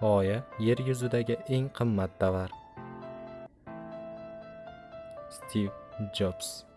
g'oya yer yuzidagi eng qimmat tovar. Stiv jobs